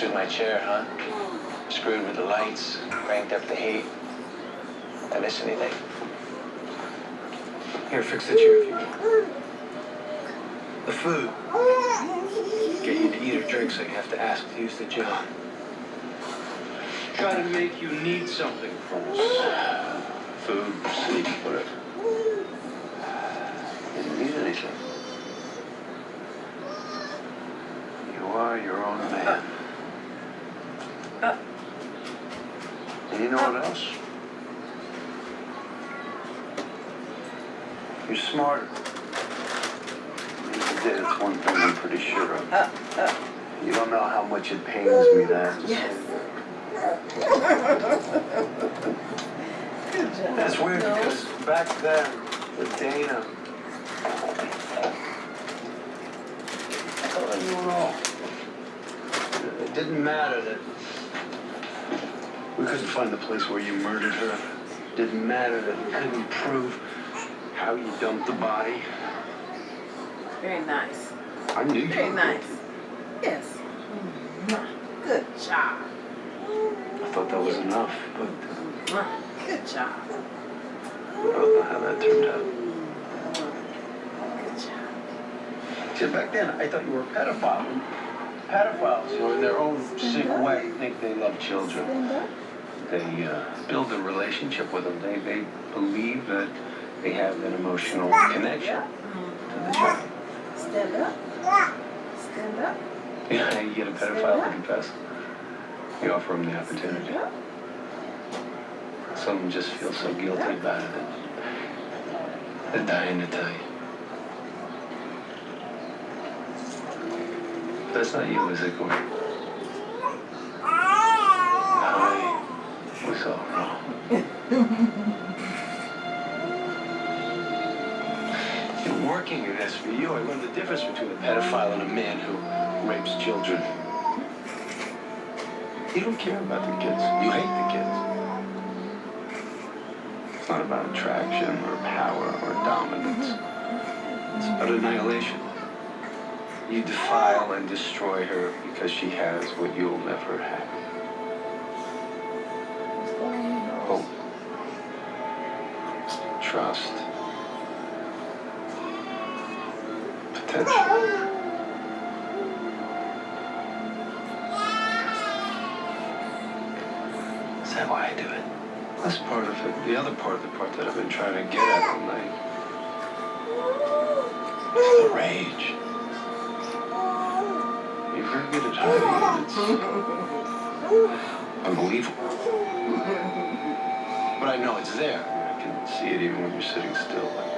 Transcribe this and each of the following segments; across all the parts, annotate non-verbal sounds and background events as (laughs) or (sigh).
Messed with my chair, huh? Screwed with the lights, cranked up the heat. I miss anything? Here, fix the chair if you will. The food. Get you to eat or drink, so you have to ask to use the gym. Try to make you need something first. Food, sleep, whatever. Didn't need anything. You are your own man. Uh. And you know what else? You're smarter. You did, one thing I'm pretty sure of. Uh, uh, You don't know how much it pains me to have to yes. say Good job. That's weird No. because back then, with Dana, I thought I knew it all. It didn't matter that we couldn't find the place where you murdered her. Didn't matter that we couldn't prove how you dumped the body. Very nice. I knew you Very nice. guilty. Yes. Good job. I thought that was enough, but uh, Good job. I don't know how that turned out. Good job. See, back then, I thought you were a pedophile. Pedophiles, you know, in their own sick way, think they love children. They uh, build a relationship with them. They, they believe that they have an emotional connection to the child. Stand up. Stand up. (laughs) Yeah, you get a pedophile to confess. You offer them the opportunity. Some just feel so guilty about it that they're dying to tell you. That's not you, is it, Corey? At SVU, I learned the difference between a pedophile and a man who rapes children. You don't care about the kids. You hate the kids. It's not about attraction or power or dominance. It's about annihilation. You defile and destroy her because she has what you'll never have. (laughs) unbelievable. But I know it's there. I can see it even when you're sitting still like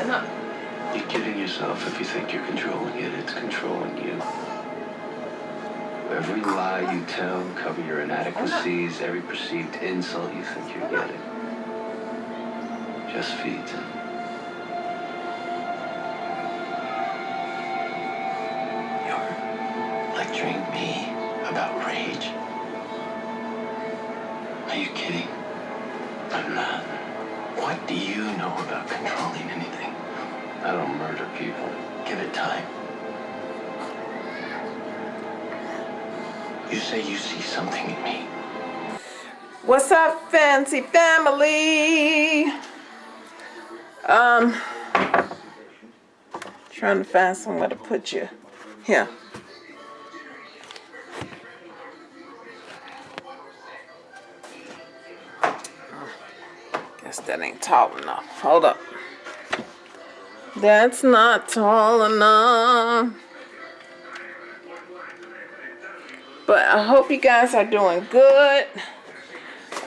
Stand you're kidding yourself if you think you're controlling it. It's controlling you. Every lie you tell, cover your inadequacies, every perceived insult you think you're getting. Just feeds it. You're lecturing me about rage? Are you kidding? I'm not. What do you know about controlling anything? I don't murder people. Give it time. You say you see something in me. What's up, fancy family? Um, trying to find somewhere to put you. Here. Guess that ain't tall enough. Hold up. That's not tall enough. But I hope you guys are doing good.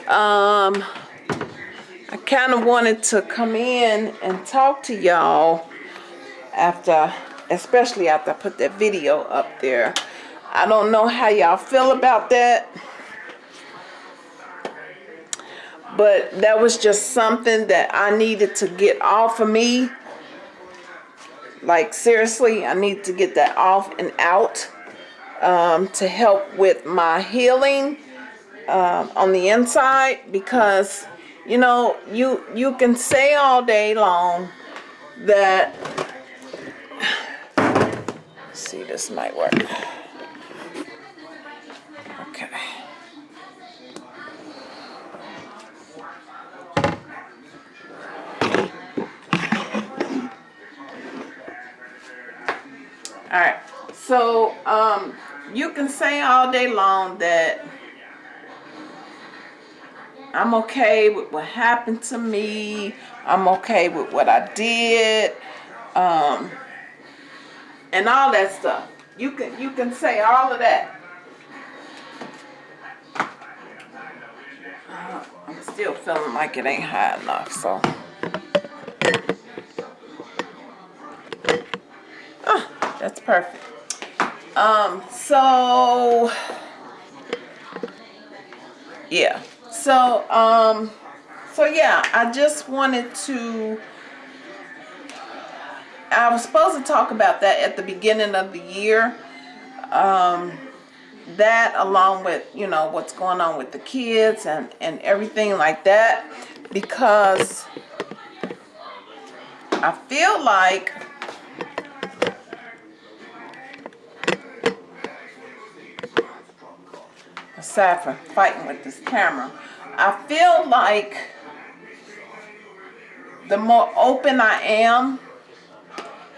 Um, I kind of wanted to come in and talk to y'all after, especially after I put that video up there. I don't know how y'all feel about that. But that was just something that I needed to get off of me. Like seriously, I need to get that off and out um, to help with my healing um, on the inside because you know you you can say all day long that see this might work. Okay. All right. So um you can say all day long that I'm okay with what happened to me. I'm okay with what I did. Um, and all that stuff. You can you can say all of that. Uh, I'm still feeling like it ain't high enough, so. Oh, that's perfect. Um, so yeah. So, um, so yeah, I just wanted to, I was supposed to talk about that at the beginning of the year. Um, that along with, you know, what's going on with the kids and, and everything like that. Because I feel like from fighting with this camera, I feel like the more open I am,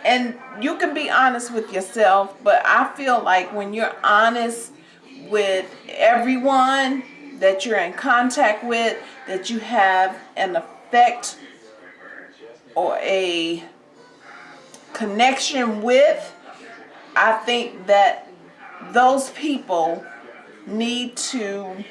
and you can be honest with yourself, but I feel like when you're honest with everyone that you're in contact with, that you have an effect or a connection with, I think that those people need to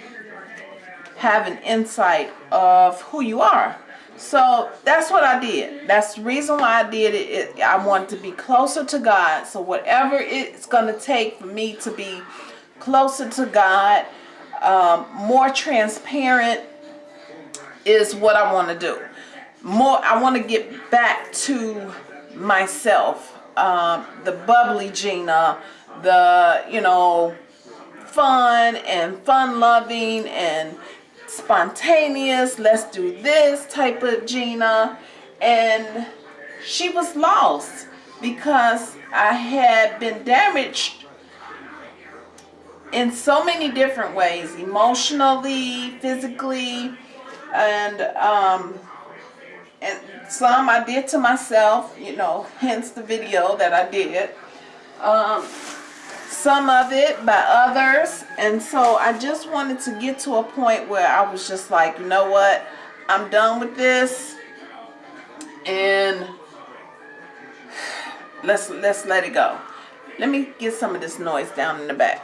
have an insight of who you are. So that's what I did. That's the reason why I did it. it I wanted to be closer to God. So whatever it's going to take for me to be closer to God, um, more transparent is what I want to do. More, I want to get back to myself, um, the bubbly Gina, the, you know, fun and fun loving and spontaneous, let's do this type of Gina. And she was lost because I had been damaged in so many different ways, emotionally, physically, and um, and some I did to myself, you know, hence the video that I did. Um, some of it by others. And so I just wanted to get to a point where I was just like you know what? I'm done with this. And let's let's let it go. Let me get some of this noise down in the back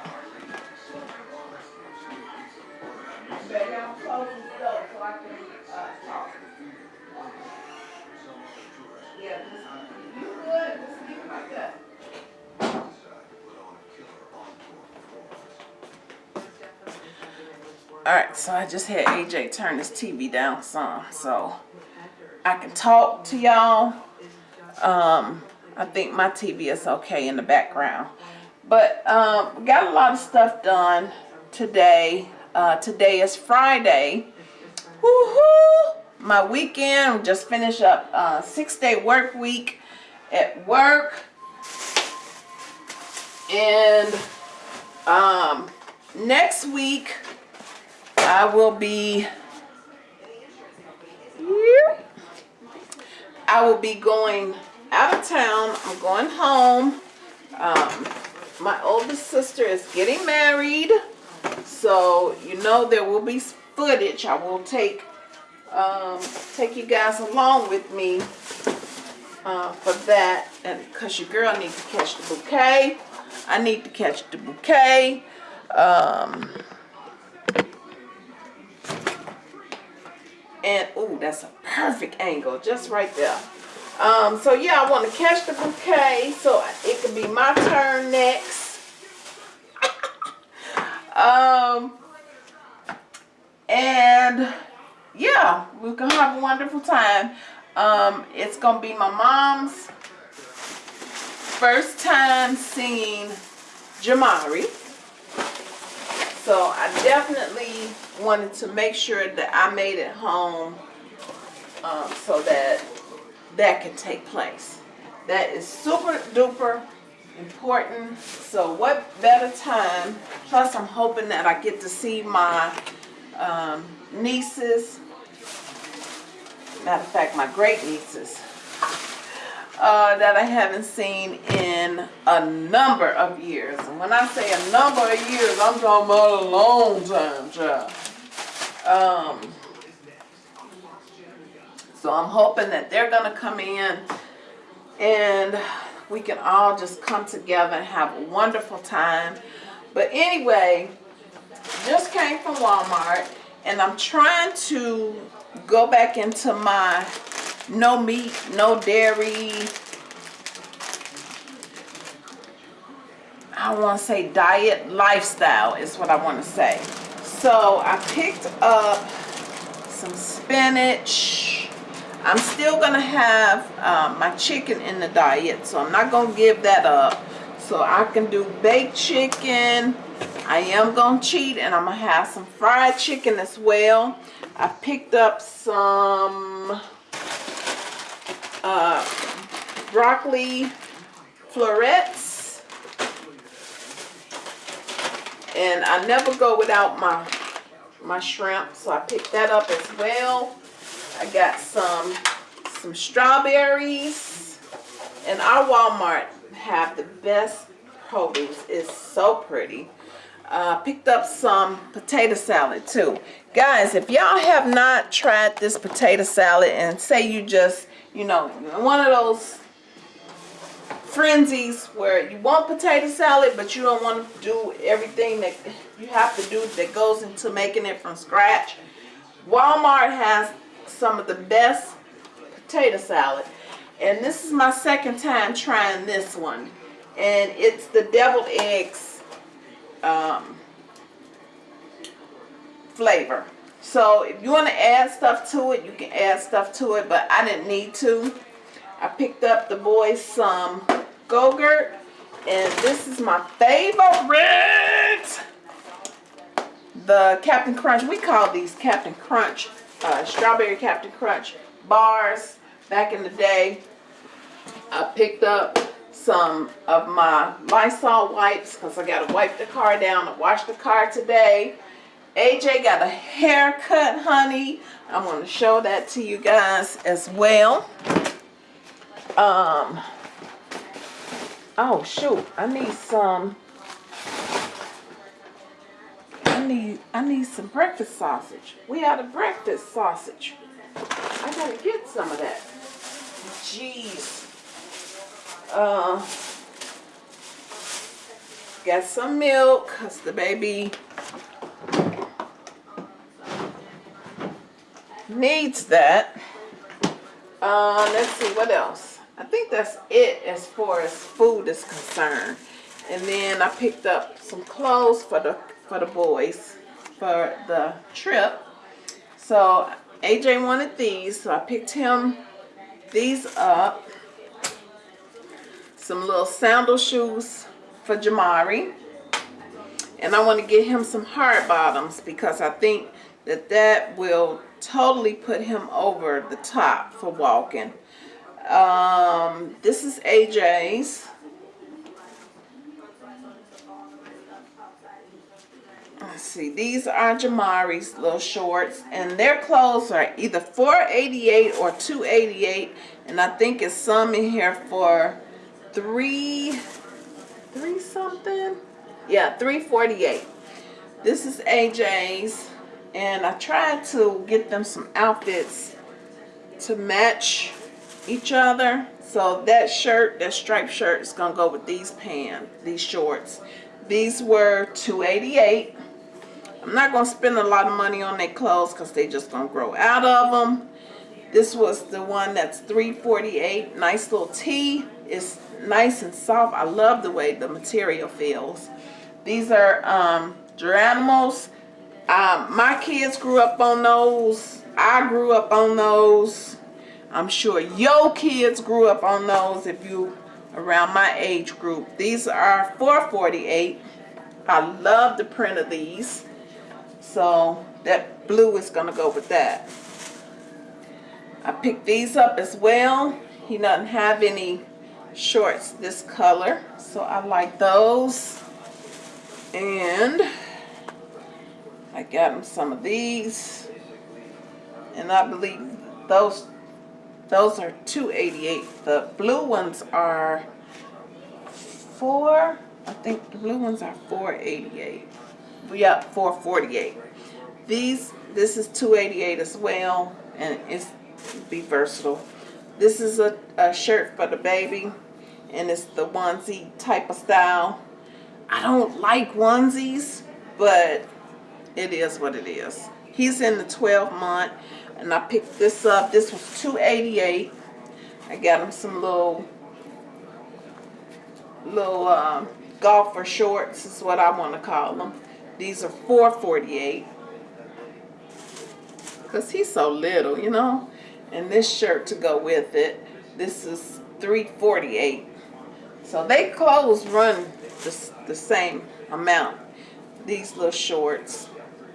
Alright, so I just had AJ turn this TV down some so I can talk to y'all. Um, I think my TV is okay in the background. But um, got a lot of stuff done today. Uh, today is Friday. Woohoo! My weekend, just finished up uh, six day work week at work. And um, next week, I will be I will be going out of town. I'm going home. Um, my oldest sister is getting married. So, you know, there will be footage. I will take um, take you guys along with me uh, for that. And because your girl needs to catch the bouquet. I need to catch the bouquet. Um, And, ooh, that's a perfect angle, just right there. Um, so yeah, I want to catch the bouquet so it can be my turn next. (laughs) um, and yeah, we're gonna have a wonderful time. Um, it's gonna be my mom's first time seeing Jamari. So I definitely wanted to make sure that I made it home um, so that that can take place. That is super duper important. So what better time? Plus I'm hoping that I get to see my um, nieces. Matter of fact, my great nieces. Uh, that I haven't seen in a number of years. And when I say a number of years, I'm talking about a long time, child. Um, so I'm hoping that they're gonna come in and we can all just come together and have a wonderful time. But anyway, just came from Walmart and I'm trying to go back into my no meat, no dairy, I want to say diet lifestyle is what I want to say. So I picked up some spinach. I'm still going to have uh, my chicken in the diet, so I'm not going to give that up. So I can do baked chicken. I am going to cheat, and I'm going to have some fried chicken as well. I picked up some uh, broccoli florets. And I never go without my my shrimp, so I picked that up as well. I got some some strawberries. And our Walmart have the best produce. It's so pretty. Uh, picked up some potato salad too. Guys, if y'all have not tried this potato salad and say you just, you know, one of those frenzies where you want potato salad but you don't want to do everything that you have to do that goes into making it from scratch. Walmart has some of the best potato salad and this is my second time trying this one and it's the deviled eggs um, flavor. So if you want to add stuff to it, you can add stuff to it, but I didn't need to. I picked up the boys some Go-Gurt, and this is my favorite. The Captain Crunch, we call these Captain Crunch, uh, Strawberry Captain Crunch bars back in the day. I picked up some of my Lysol wipes because I got to wipe the car down and wash the car today. AJ got a haircut, honey. I'm going to show that to you guys as well. Um, oh, shoot. I need some, I need, I need some breakfast sausage. We had a breakfast sausage. I got to get some of that. Jeez. Uh, got some milk because the baby needs that. Uh, let's see what else. I think that's it as far as food is concerned. And then I picked up some clothes for the for the boys for the trip. So AJ wanted these, so I picked him these up some little sandal shoes for Jamari. And I want to get him some hard bottoms because I think that that will totally put him over the top for walking. Um, this is AJ's. Let's see, these are Jamari's little shorts, and their clothes are either 488 or 288, and I think it's some in here for three, three something. Yeah, 348. This is AJ's, and I tried to get them some outfits to match each other. So that shirt, that striped shirt is gonna go with these pants, these shorts. These were 288. I'm not gonna spend a lot of money on their clothes because they just gonna grow out of them. This was the one that's 348. Nice little tee. It's nice and soft. I love the way the material feels. These are um. Um, my kids grew up on those. I grew up on those. I'm sure your kids grew up on those if you around my age group. These are 448. I love the print of these. So that blue is gonna go with that. I picked these up as well. He doesn't have any shorts this color. So I like those. And I got him some of these. And I believe those those are 288. The blue ones are four. I think the blue ones are 488. Yeah, 448. These this is 288 as well, and it's be versatile. This is a, a shirt for the baby, and it's the onesie type of style. I don't like onesies, but it is what it is. He's in the 12 month, and I picked this up. This was 288. I got him some little, little um, golfer shorts is what I want to call them. These are 448. Because he's so little, you know. And this shirt to go with it. This is 348. So they clothes run the, the same amount. These little shorts.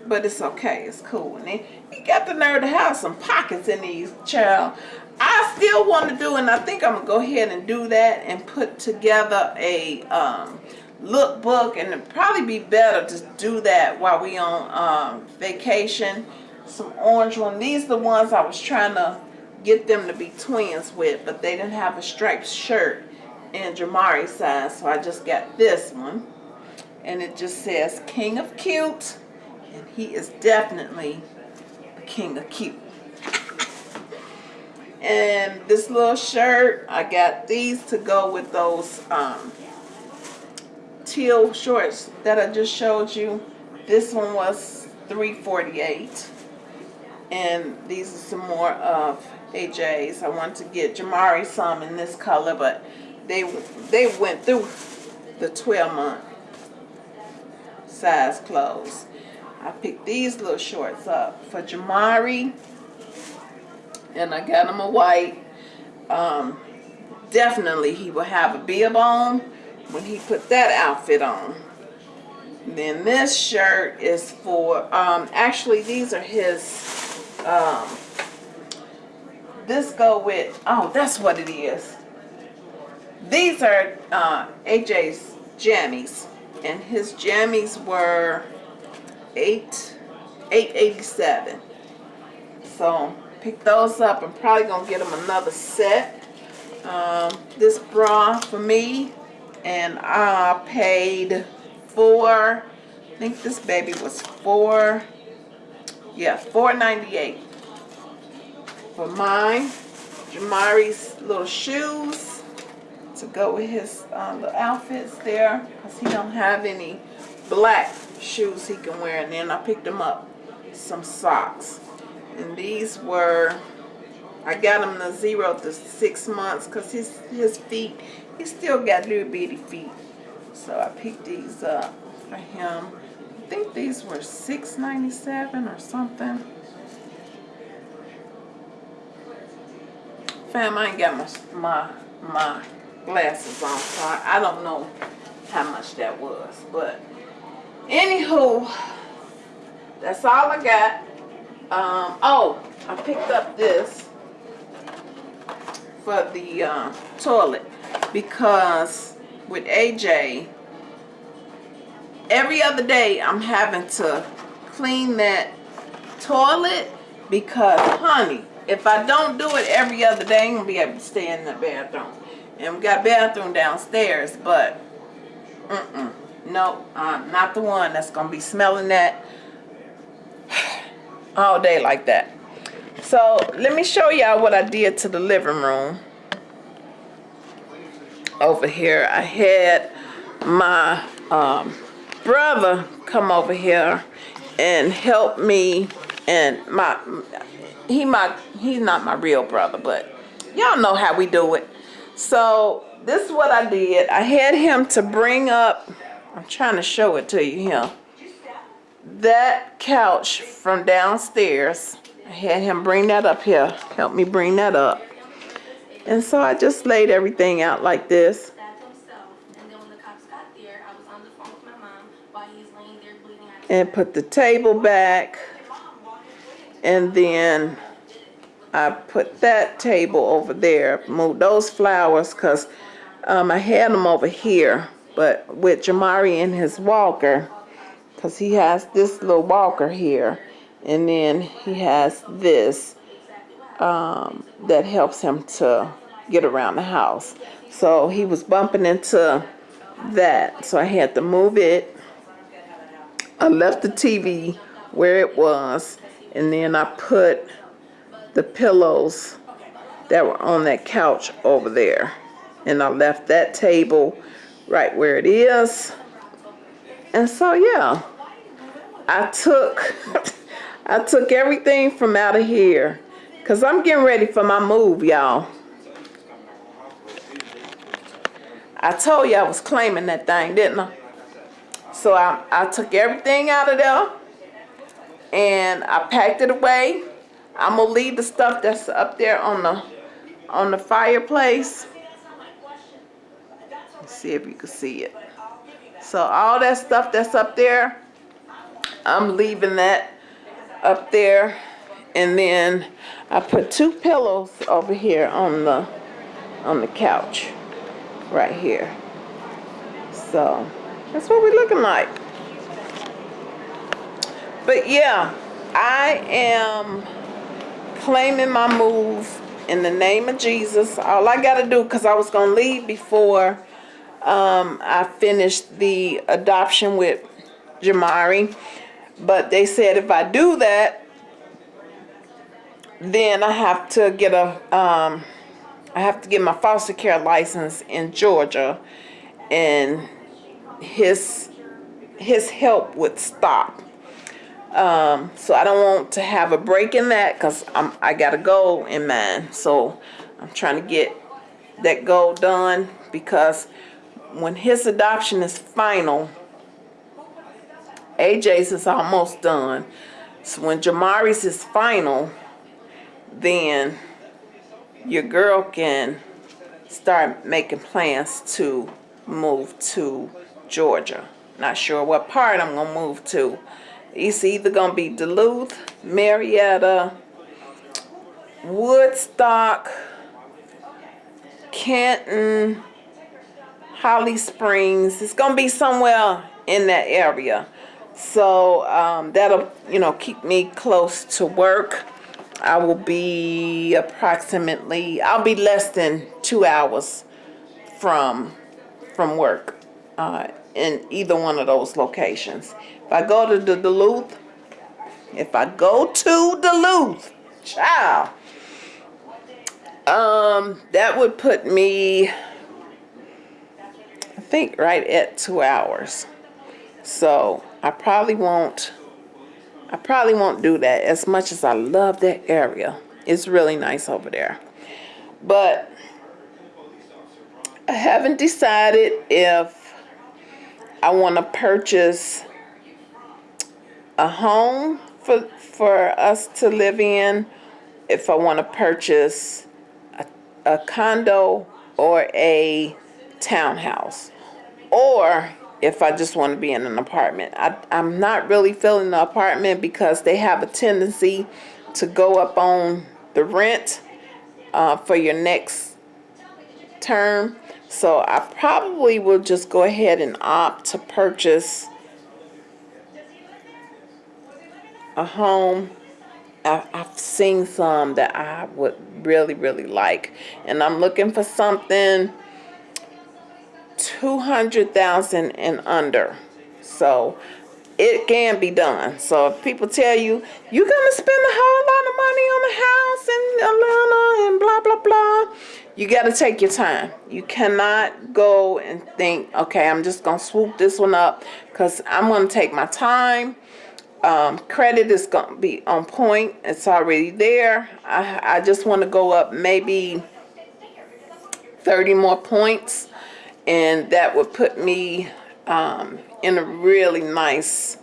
But it's okay. It's cool. And he, he got the nerve to have some pockets in these, child. I still want to do, and I think I'm to go ahead and do that and put together a um, lookbook. And it'd probably be better to do that while we on um, vacation. Some orange one. These are the ones I was trying to get them to be twins with, but they didn't have a striped shirt in Jamari size, so I just got this one. And it just says King of Cute, and he is definitely the King of Cute. And this little shirt, I got these to go with those um, teal shorts that I just showed you. This one was 348 and these are some more of AJ's. I want to get Jamari some in this color, but they they went through the 12 month size clothes. I picked these little shorts up for Jamari, and I got him a white. Um, definitely he will have a bib on when he put that outfit on. Then this shirt is for, um, actually these are his, um, this go with, oh, that's what it is. These are uh, AJ's jammies, and his jammies were eight, eight eighty seven. So pick those up. I'm probably gonna get him another set. Um, this bra for me, and I paid four. I think this baby was four. Yeah, four ninety eight for mine. Jamari's little shoes to go with his uh, little outfits there because he don't have any black shoes he can wear and then I picked him up some socks. And these were I got him the zero to six months because his his feet he still got little bitty feet. So I picked these up for him. I think these were six ninety seven or something. Fam I ain't got my my my glasses on, so I, I don't know how much that was. But anywho, that's all I got. Um, oh, I picked up this for the uh, toilet because with AJ, every other day I'm having to clean that toilet because, honey, if I don't do it every other day, I'm going to be able to stay in the bathroom. And we got bathroom downstairs, but mm-mm, no, I'm not the one that's gonna be smelling that all day like that. So let me show y'all what I did to the living room. Over here, I had my um, brother come over here and help me and my he my he's not my real brother but y'all know how we do it so this is what i did i had him to bring up i'm trying to show it to you here that couch from downstairs i had him bring that up here help me bring that up. And so i just laid everything out like this. And put the table back. And then I put that table over there. Moved those flowers because um, I had them over here but with Jamari and his walker because he has this little walker here. And then he has this um, that helps him to get around the house. So he was bumping into that. So I had to move it. I left the TV where it was, and then I put the pillows that were on that couch over there. And I left that table right where it is. And so yeah, I took (laughs) I took everything from out of here cuz I'm getting ready for my move, y'all. I told you I was claiming that thing, didn't I? So I, I took everything out of there and I packed it away. I'm gonna leave the stuff that's up there on the on the fireplace. See if you can see it. So all that stuff that's up there, I'm leaving that up there. And then I put two pillows over here on the on the couch right here. So that's what we're looking like. But yeah, I am claiming my move in the name of Jesus. All I got to do, because I was going to leave before um, I finished the adoption with Jamari. But they said if I do that, then I have to get a, um, I have to get my foster care license in Georgia. And his his help would stop. Um, so I don't want to have a break in that because I'm I got a goal in mind. So I'm trying to get that goal done because when his adoption is final, AJ's is almost done. So when Jamari's is final, then your girl can start making plans to move to Georgia. Not sure what part I'm gonna move to. It's either gonna be Duluth, Marietta, Woodstock, Canton, Holly Springs. It's gonna be somewhere in that area. So um, that'll, you know, keep me close to work. I will be approximately, I'll be less than two hours from from work uh, in either one of those locations. If I go to the Duluth, if I go to Duluth, child, um, that would put me, think, right at two hours. So I probably won't, I probably won't do that as much as I love that area. It's really nice over there. But I haven't decided if I want to purchase a home for for us to live in, if I want to purchase a, a condo or a townhouse, or if I just want to be in an apartment. I, I'm not really feeling the apartment because they have a tendency to go up on the rent uh, for your next term. So I probably will just go ahead and opt to purchase a home. I've seen some that I would really, really like. And I'm looking for something 200,000 and under. So it can be done. So if people tell you, you're going to spend a whole lot of money on a house in Atlanta and blah, blah, blah, you got to take your time. You cannot go and think, okay, I'm just going to swoop this one up because I'm going to take my time um, credit is going to be on point. It's already there. I, I just want to go up maybe 30 more points, and that would put me um, in a really nice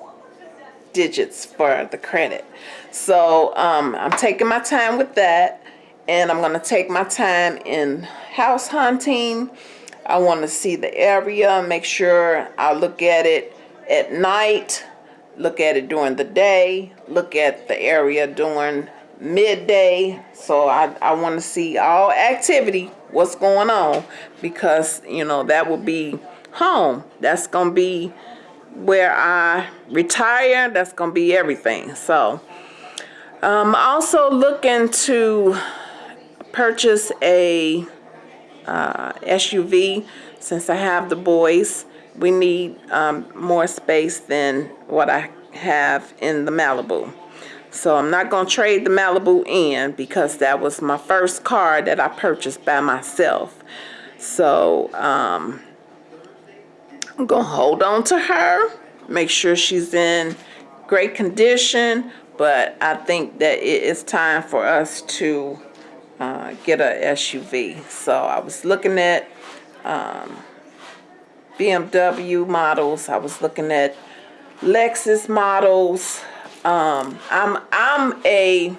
digits for the credit. So um, I'm taking my time with that, and I'm to take my time in house hunting. I want to see the area, make sure I look at it at night, look at it during the day, look at the area during midday. So I, I want to see all activity, what's going on, because, you know, that will be home. That's to be where I retire. That's to be everything. So I'm also looking to purchase a uh, SUV since I have the boys. We need um, more space than what I have in the Malibu. So I'm not going to trade the Malibu in because that was my first car that I purchased by myself. So um, I'm going to hold on to her, make sure she's in great condition, but I think that it is time for us to uh, get a SUV. So I was looking at um, BMW models. I was looking at Lexus models. Um, I'm I'm a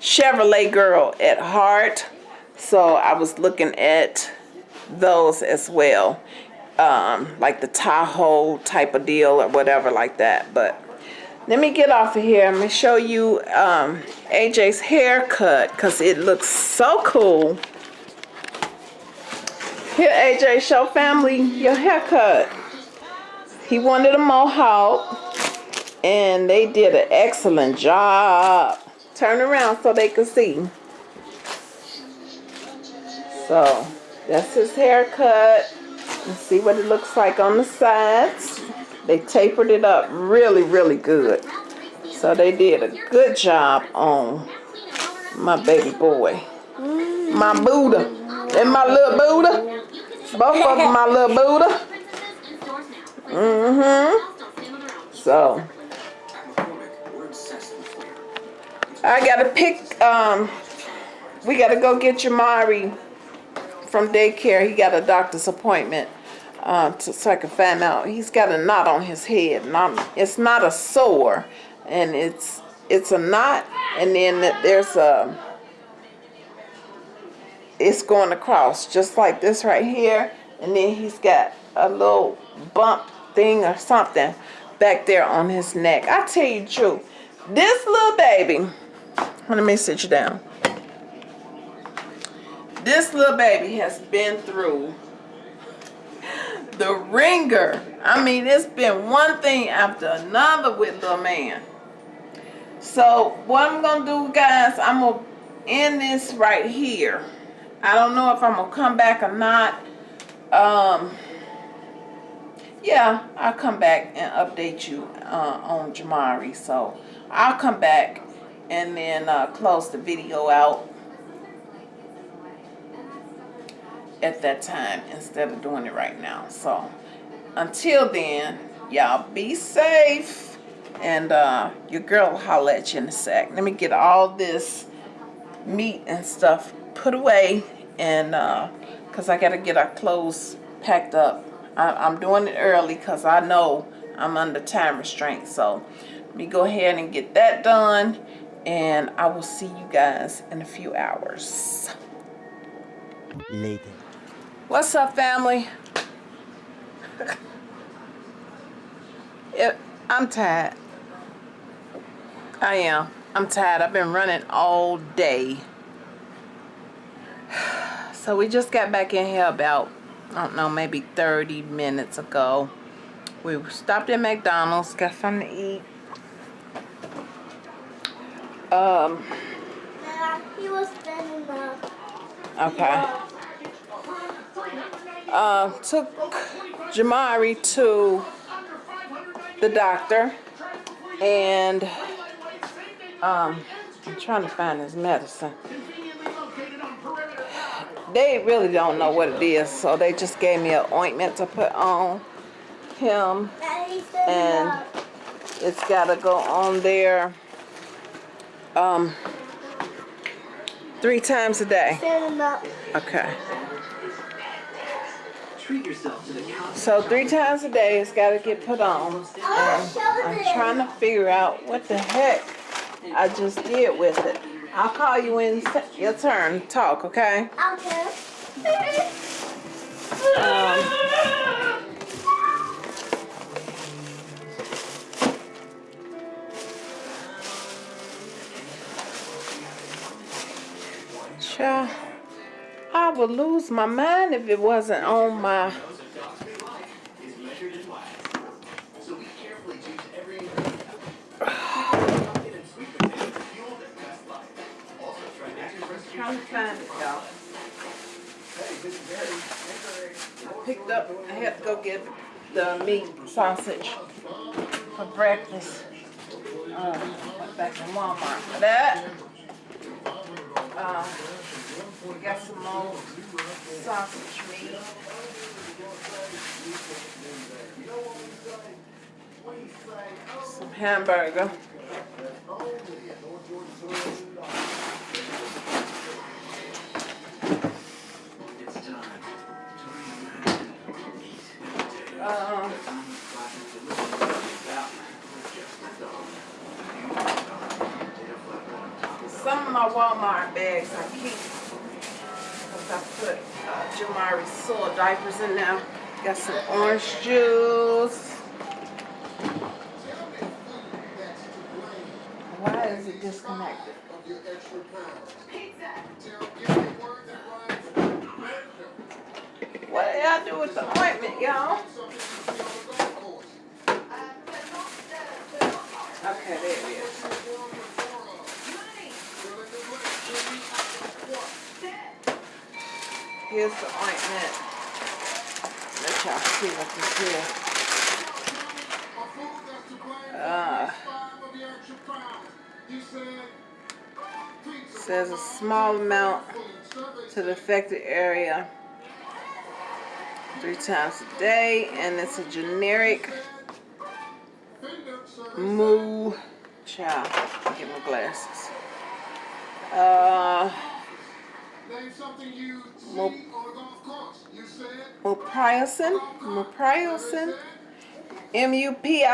Chevrolet girl at heart, so I was looking at those as well, um, like the Tahoe type of deal or whatever like that. But let me get off of here. I'm gonna show you um, AJ's haircut because it looks so cool. Here, AJ, show family your haircut. He wanted a mohawk, and they did an excellent job. Turn around so they can see. So, that's his haircut. Let's see what it looks like on the sides. They tapered it up really, really good. So they did a good job on my baby boy. My Buddha. And my little Buddha. Both of them my little Buddha. (laughs) Mm-hmm. So. I gotta pick, um, we gotta go get Jamari from daycare. He got a doctor's appointment uh, to, so I can find out. He's got a knot on his head. Not, it's not a sore, and it's it's a knot, and then there's a. It's going across just like this right here, and then he's got a little bump thing or something back there on his neck. I tell you truth, this little baby. Let me sit you down. This little baby has been through the wringer. I mean, it's been one thing after another with little man. So what I'm gonna do, guys, I'm gonna end this right here. I don't know if I'm gonna come back or not. Um, yeah, I'll come back and update you uh, on Jamari. So I'll come back and then uh, close the video out at that time instead of doing it right now. So until then, y'all be safe. And uh, your girl will holler at you in a sec. Let me get all this meat and stuff put away. And because uh, I got to get our clothes packed up. I, I'm doing it early because I know I'm under time restraint. So let me go ahead and get that done. And I will see you guys in a few hours. Later. What's up, family? it, I'm tired. I am. I'm tired. I've been running all day. (sighs) So we just got back in here about, I don't know, maybe 30 minutes ago. We stopped at McDonald's, got something to eat. Um, He was standing up. okay. uh, took Jamari to the doctor and um, I'm trying to find his medicine. They really don't know what it is, so they just gave me an ointment to put on him and it's gotta go on there um three times a day. Standing up. Okay. Treat yourself to the couch. So three times a day it's gotta get put on. I want to show I'm trying to figure out what the heck I just did with it. I'll call you when it's your turn talk, okay? Okay. Um, Child, I would lose my mind if it wasn't on my. in Trying to find it. I picked up, I had to go get the meat sausage for breakfast. Went back to Walmart for that. Uh, we got some more sausage meat. Some hamburger. It's time to Um, some of my Walmart bags I keep put uh, Jamari soil diapers in there. Got some orange juice. Why is it disconnected? What did I do with the ointment, y'all? Okay, there it is. Here's the ointment. Let y'all see what this is. Uh, says a small amount to the affected area three times a day, and it's a generic moo. Child, get my glasses. Uh, Name something you see on a golf course. You said Mopriocin, Mopriocin, M-U-P-I-R-O-C-I-N.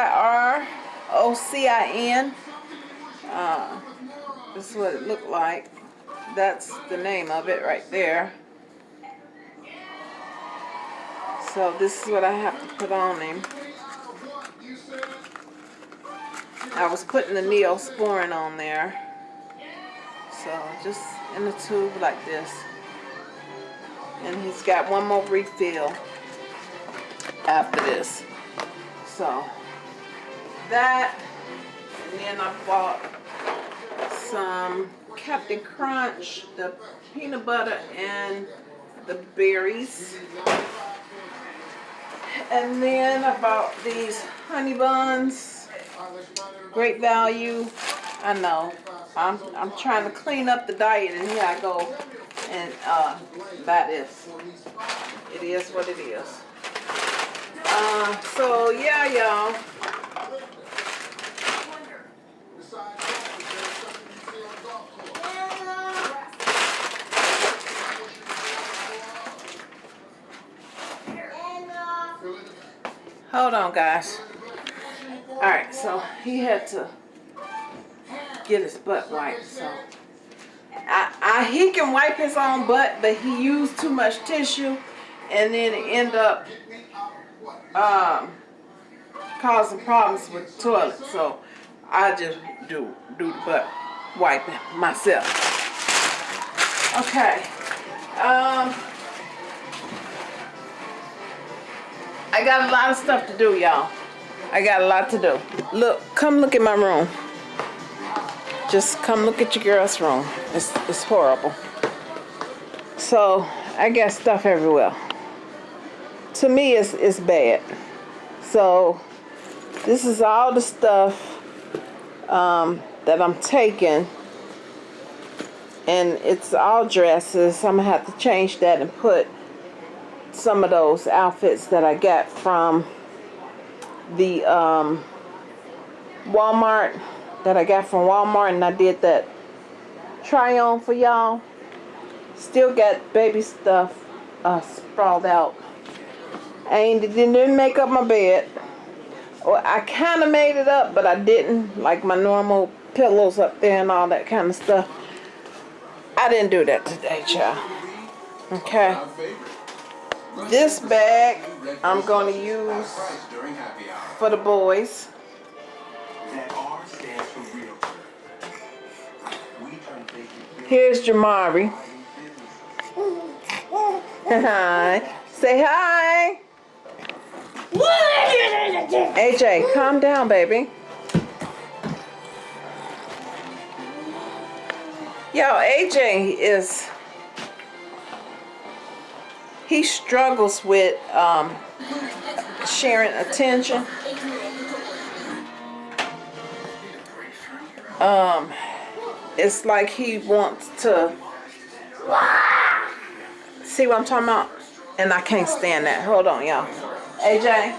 Uh, this is what it looked like. That's the name of it right there. So this is what I have to put on him. what? You said I was putting the neosporin on there. So just in the tube like this. And he's got one more refill after this. So that and then I bought some Captain Crunch, the peanut butter and the berries. And then I bought these honey buns. Great value. I know. I'm I'm trying to clean up the diet and here I go and uh buy this. It is what it is. Uh so yeah y'all. is Hold on guys. Alright, so he had to get his butt wiped, so I, I he can wipe his own butt, but he used too much tissue and then end up um causing problems with the toilet. So I just do do the butt wiping myself. Okay. Um I got a lot of stuff to do, y'all. I got a lot to do. Look, come look at my room. Just come look at your girl's room. It's, it's horrible. So, I got stuff everywhere. To me, it's, it's bad. So, this is all the stuff um, that I'm taking. And it's all dresses. I'm going to have to change that and put some of those outfits that I got from the um, Walmart that I got from Walmart and I did that try on for y'all. Still got baby stuff uh, sprawled out. Ain't, didn't make up my bed. Well, I kind of made it up, but I didn't. Like my normal pillows up there and all that kind of stuff. I didn't do that today, child. Okay. This bag I'm going to use for the boys. Here's Jamari. Hi. Say hi. AJ, calm down, baby. Yo, AJ is he struggles with um, sharing attention. Um, it's like he wants to see what I'm talking about, and I can't stand that. Hold on, y'all. AJ,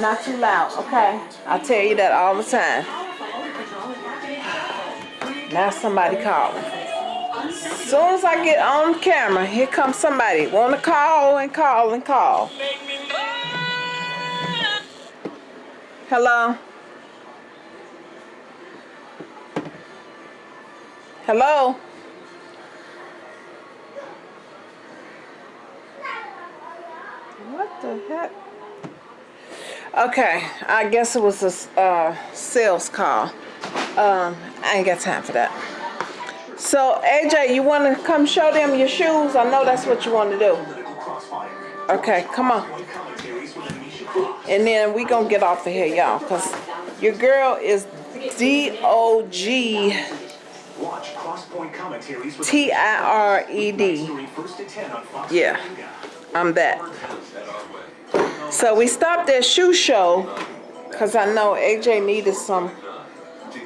not too loud, okay? I tell you that all the time. Now somebody calling. As soon as I get on camera, here comes somebody. Want to call and call and call. Hello? Hello? What the heck? Okay, I guess it was a uh, sales call. Um, I ain't got time for that. So, AJ, you want to come show them your shoes? I know that's what you want to do. Okay, come on. And then we gonna get off of here, y'all, because your girl is D-O-G Watch Crosspoint commentaries with T-I-R-E-D. Starting first at 10 on Fox Yeah. I'm that. So we stopped at shoe show because I know AJ needed some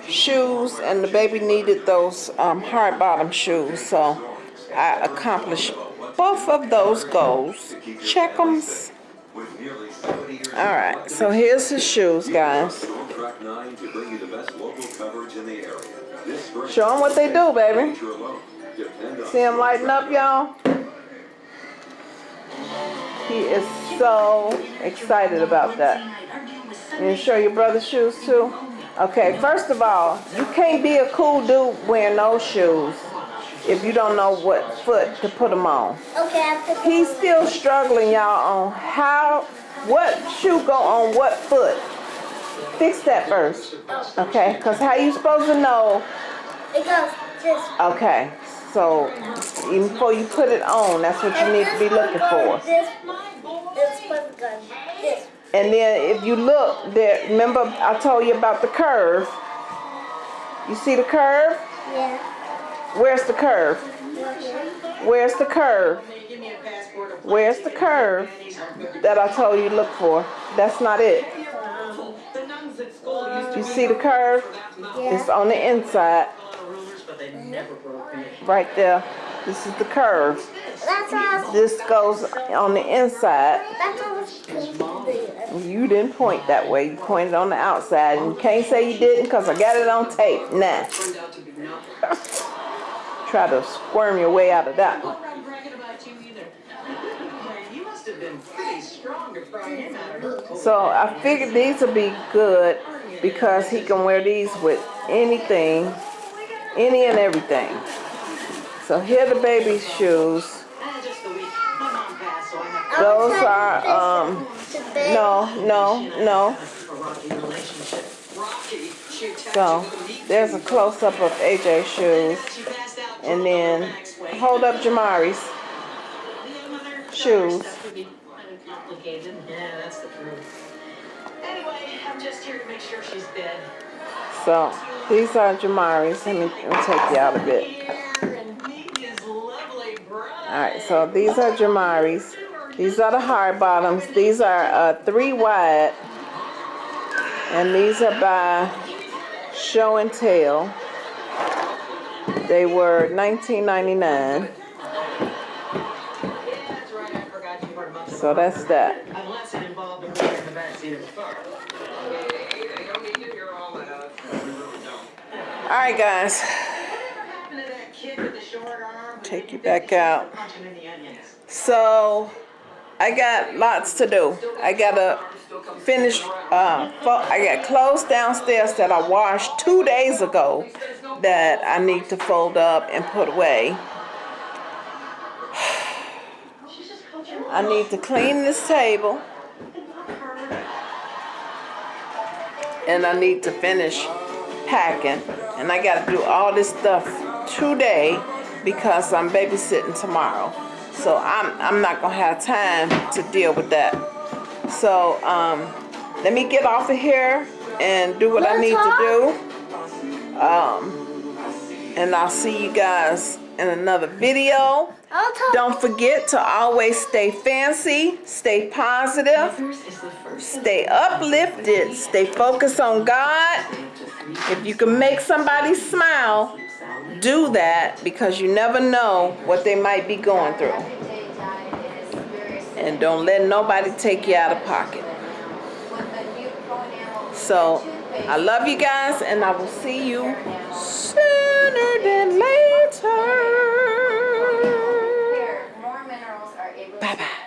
shoes and the baby needed those um, hard bottom shoes. So I accomplished both of those goals. Check 'ems. All right, so here's his shoes, guys. On track nine to bring you the best local coverage in the area. This spring, Show them what they do, baby. you're alone. Depend on See him lighting up, y'all? He is so excited about that. You show your brother's shoes too? Okay, first of all, you can't be a cool dude wearing those shoes if you don't know what foot to put them on. Okay, He's still struggling, y'all, on how, what shoe go on what foot. Fix that first, okay? Because how you supposed to know It goes this. Okay, so even before you put it on, that's what you need to be looking for. This, this this. And then if you look there, remember I told you about the curve. You see the curve? Yeah. Where's the curve? Where's the curve? Where's the curve that I told you to look for? That's not it. You see the curve? It's on the inside. Right there. This is the curve. This goes on the inside. That's all it's supposed to be. You didn't point that way. You pointed on the outside. And you can't say you didn't because I got it on tape. Nah. (laughs) Try to squirm your way out of that one. I'm bragging about you either. You must have So I figured these would be good because he can wear these with anything, any and everything. So here are the baby's shoes. Those are, um, no, no, no. So there's a close up of AJ's shoes. And then hold up Jamari's shoes. Sure she's dead. So these are Jamari's. Let me, let me take you out a bit. Meet his lovely bride. Alright, so these are Jamari's. These are the hard bottoms. These are uh, three wide. And these are by Show and Tell. They were $19.99. Yeah, that's right. I forgot you were a month So that's that. Unless it involved a boy in the backseat of the car. right, guys. happened to that kid with the short arm? guys. Take you back out. to punch him in the onions? So, I got lots to do. I gotta finish, uh, I got clothes downstairs that I washed two days ago that I need to fold up and put away. She's just coaching. I need to clean this table and I need to finish packing. And I gotta do all this stuff today because I'm babysitting tomorrow. So I'm, I'm not gonna have time to deal with that. So, um, let me get off of here and do what I need to do. Um, and I'll see you guys in another video. Don't forget to always stay fancy, stay positive, First is the first. stay uplifted, stay focused on God. If you can make somebody smile, do that because you never know what they might be going through. And don't let nobody take you out of pocket. So I love you guys and I will see you sooner than later. Bye-bye.